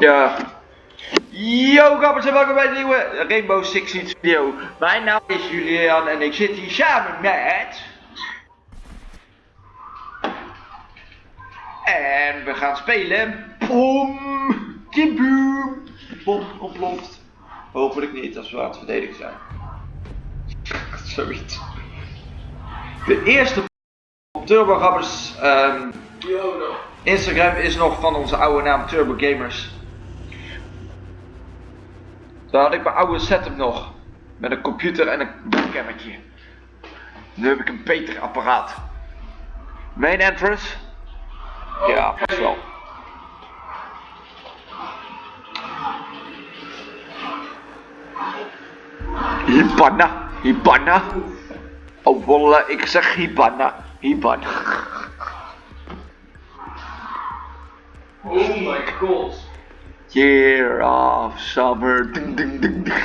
Ja. Yo gabbers en welkom bij een nieuwe Rainbow Six Siege video. Mijn naam is Julian en ik zit hier samen met... En we gaan spelen. Boom! Kiboom! Bom ontploft. Hopelijk niet als we aan het verdedigen zijn. Zoiets. De eerste op Turbo Gabbers ehm, Instagram is nog van onze oude naam Turbo Gamers. Daar had ik mijn oude setup nog. Met een computer en een webcammetje. Nu heb ik een beter apparaat. Main entrance? Ja, pas wel. Hibana, Hibana. Oh wolle, ik zeg Hibana, Hibana. Oh my god. Year of summer. Ding, ding, ding, ding.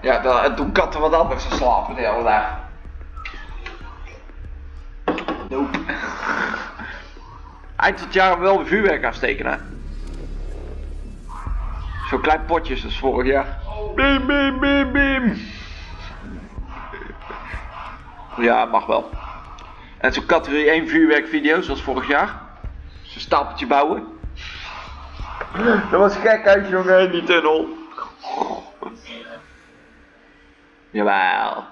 Ja, dan, en toen katten wat anders te slapen de hele dag. Nope. Eind van het jaar wel weer vuurwerk afsteken, hè? Zo'n klein potje als vorig jaar. Bim, bim, bim, bim. Ja, mag wel. En zo'n categorie 1 vuurwerkvideo, zoals vorig jaar. Zo'n stapeltje bouwen. Dat was gek uit jongen, in die tunnel. Jawel.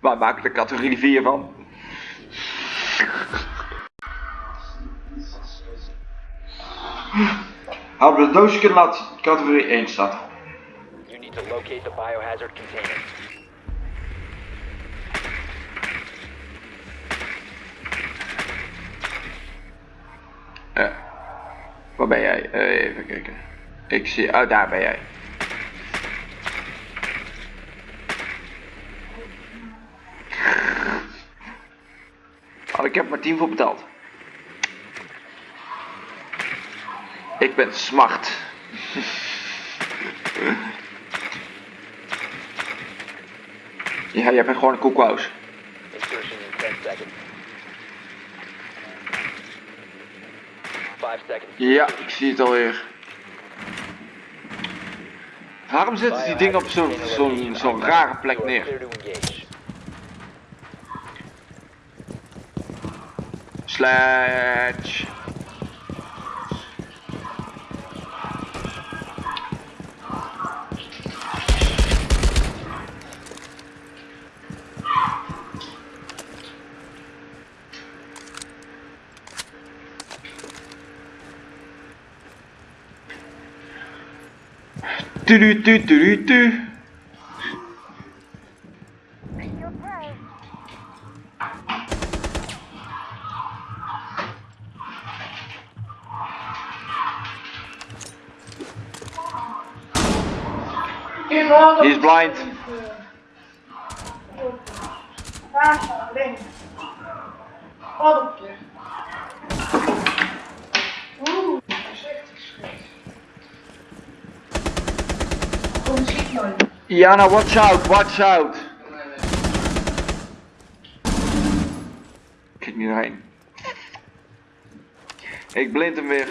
Waar maak ik de categorie 4 van? Hadden we de doosje kunnen laten categorie 1 staat. You need to locate the biohazard container. Waar ben jij? Eh, even kijken. Ik zie, oh daar ben jij. Oh, ik heb maar 10 voor betaald. Ik ben smart. ja, jij bent gewoon een koekwous. Insertion in 10 seconds. 5 seconds. Ja, ik zie het alweer. Waarom zetten die dingen op zo'n zo'n zo'n rare plek neer? clear to engage. Sledge. Tu tu tu tu tu. He's blind. Daar staat alleen. Wat op je. Oeh, voorzichtig schiet. Kom, schiet nooit. Jana, watch out, watch out. Kijk niet doorheen. Ik blind hem weer.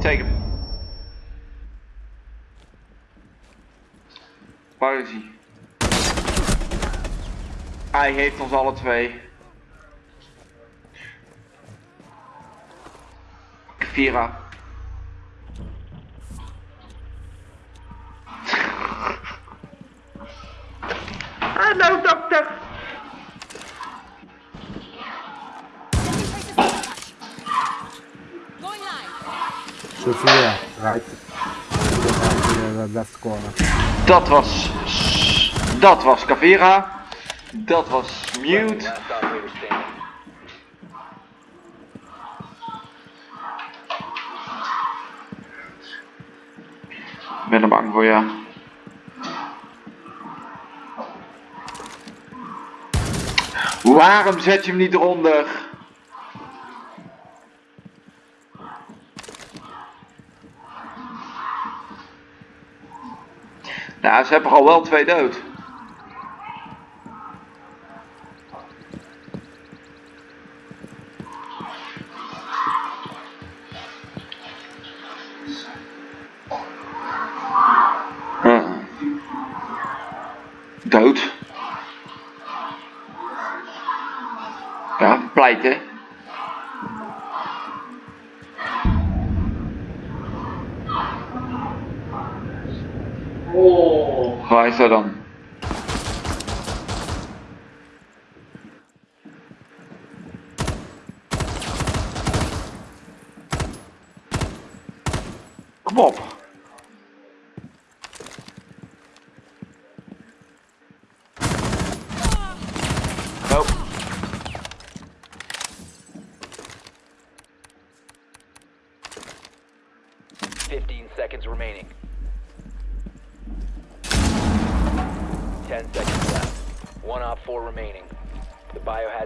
Take hem. Waar is hij? Hij heeft ons alle twee. Vira. Hallo dokter. Sophia, right. Left corner. Dat was. Dat was Cavera. Dat was Mute. Ik ben er bang voor, ja. Waarom zet je hem niet eronder? Nou, ze hebben al wel twee dood. Hm. Dood. Pleiten. Oh. Waar is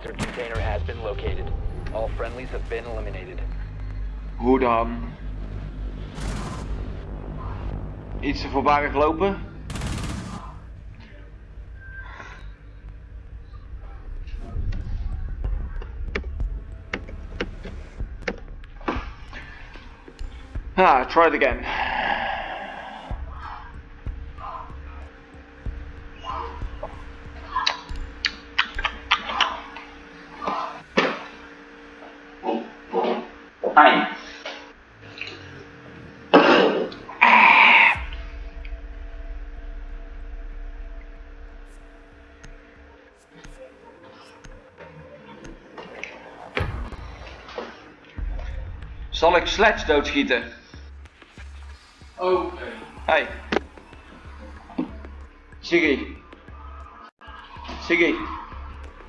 biohazard container has been located. All friendlies have been eliminated. Hoe dan? Iets te voorbarig lopen? Ah, try it again. Zal ik Sledge doodschieten? Oké. Hey. Siggy. Siggy.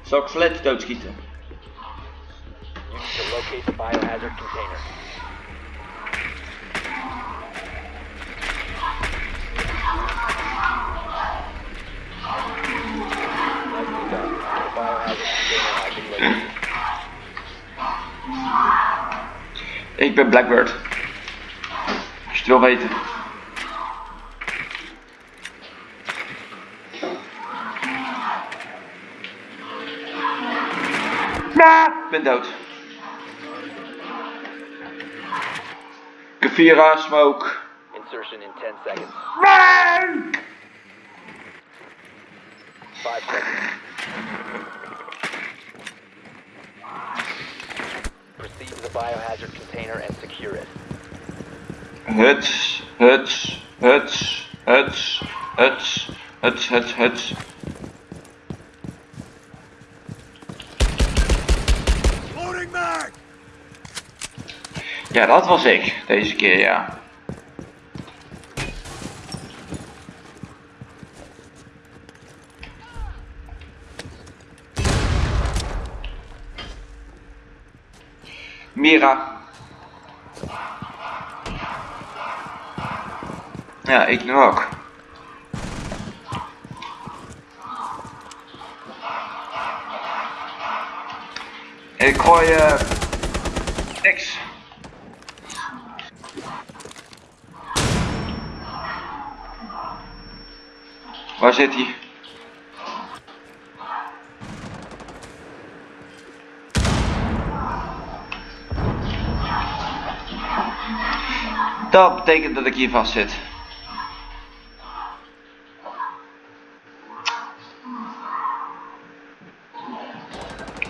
Zal ik Sledge doodschieten? You need to locate the biohazard container. The biohazard container has been located. Ik ben Blackbird. Als je het wil weten. Ja, ik ben dood. Smoke. Insertion in 10 seconds. Run! 5 seconds. Proceed to the biohazard container and secure it. Huts, huts, huts, huts, huts, huts, huts, huts. Ja, dat was ik. Deze keer, ja. Mira. Ja, ik nu ook. Ik gooi eh niks. Waar zit hij? Dat betekent dat ik hier vast zit.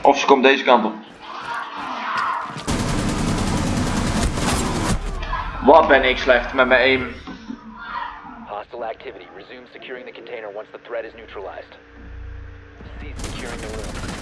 Of ze komt deze kant op. Wat ben ik slecht met mijn aim. Hostile activity. Resume securing the container once the threat is neutralized. Cease securing the room.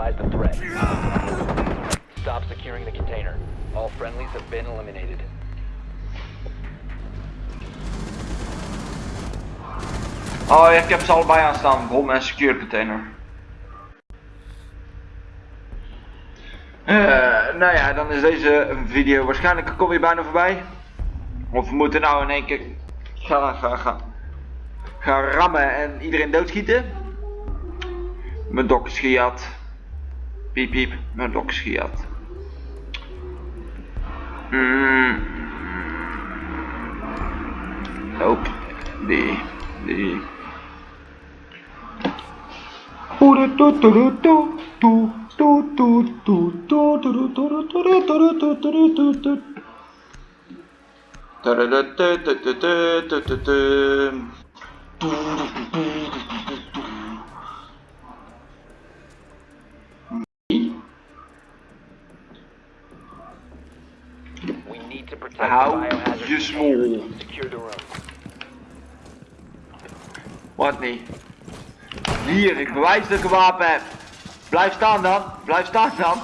Neutralize the threat. Stop securing the container. All friendlies have been eliminated. Oh, ik heb ze allebei aanstaan. Bom en secure container. Eh, nou ja, dan is deze video waarschijnlijk kom je bijna voorbij. Of we moeten nou in één keer gaan, gaan, gaan, gaan rammen en iedereen doodschieten. Mijn dok is gejat. Piep piep, mijn dok gejat. Mm. Nope. Die. Die. Hou je smoel. Wat niet? Hier, ik bewijs dat ik een wapen heb. Blijf staan dan. Blijf staan dan.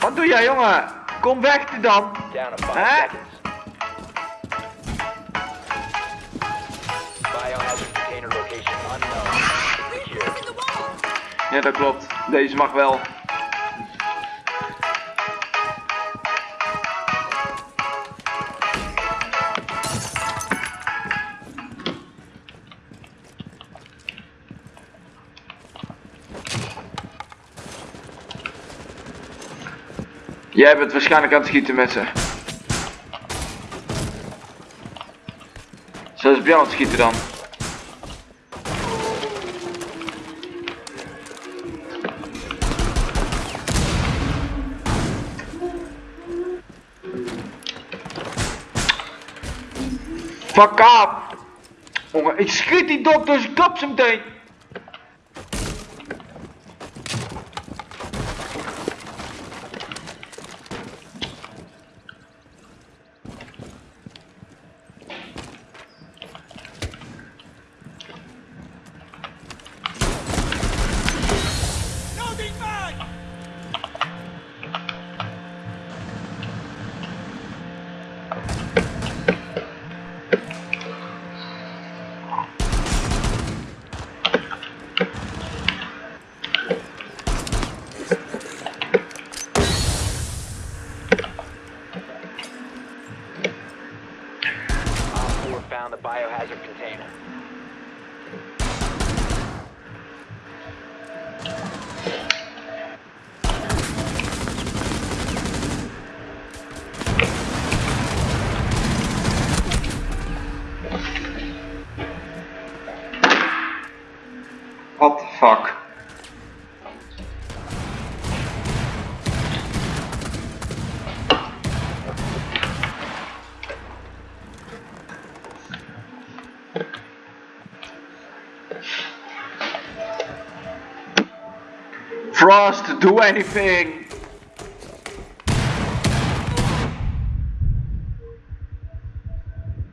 Wat doe jij jongen? Kom weg dan. Secure. Ja dat klopt. Deze mag wel. Jij bent waarschijnlijk aan het schieten met ze. Zoals bij aan het schieten dan. Fuck up! Jongen, ik schiet die dokters, ik klap ze meteen! Do anything!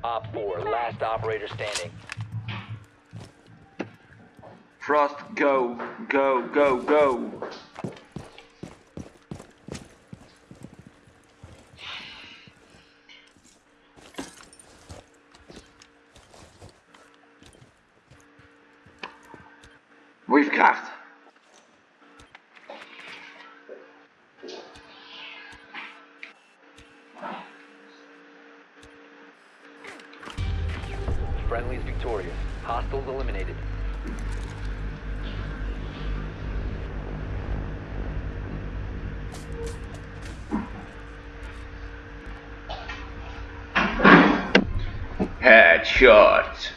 Op 4, last operator standing. Frost, go, go, go, go. Friendly's victorious. Hostiles eliminated. Headshot.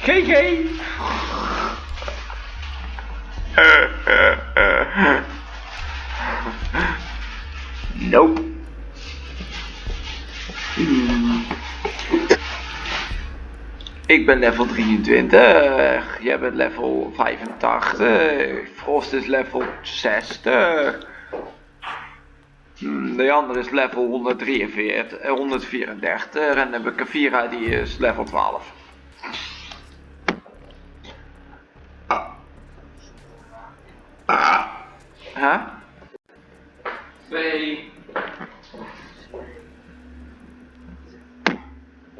GG. Ik ben level 23, jij bent level 85, Frost is level 60. Hmm, De andere is level 143, eh, 134 en dan heb ik een Vira die is level 12. Huh? Twee. We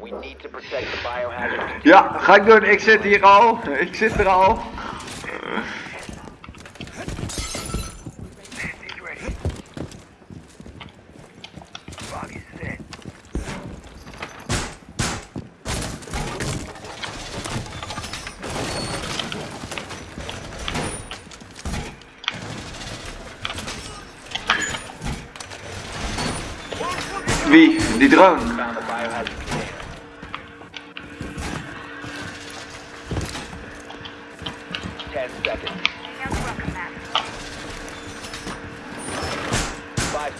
need to protect the biohazard container. Ja, ga ik doen. Ik zit hier al. Ik zit er al. Wie? Die drone.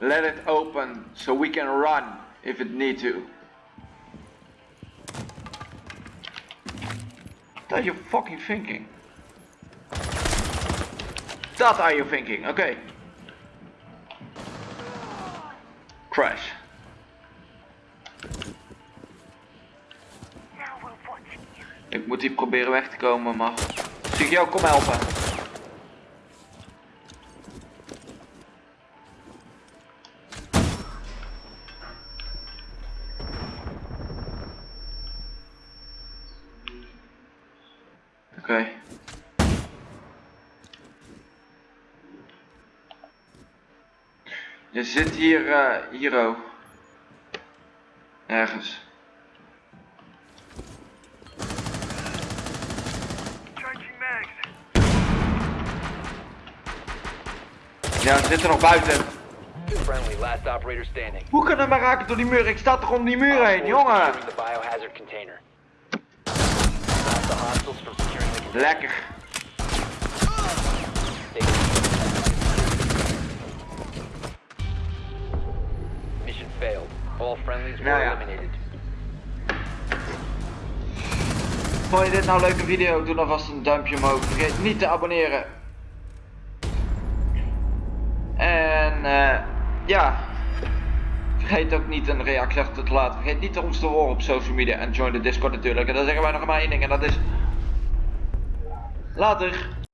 Let it open so we can run if it need to. What are you fucking thinking? That are you thinking? okay. Crash. Ik moet hier proberen weg te komen, maar... Zie ik jou, kom helpen. Oké. Je zit hier, eh hier ook. Ergens. Ja, ze zitten nog buiten. Friendly, last operator standing. Hoe kan dat maar raken door die muur? Ik sta toch om die muur heen, jongen. Securing The biohazard container. Stop the hostiles from securing the container. Lekker. Mission failed. All friendlies were Nou ja. eliminated. Vond je dit nou een leuke video? Doe dan vast een duimpje omhoog. Vergeet niet te abonneren. En eh ja. Vergeet ook niet een reactie achter te laten. Vergeet niet ons te horen op social media. En join de Discord natuurlijk. En dan zeggen wij nog maar één ding. En dat is... Later.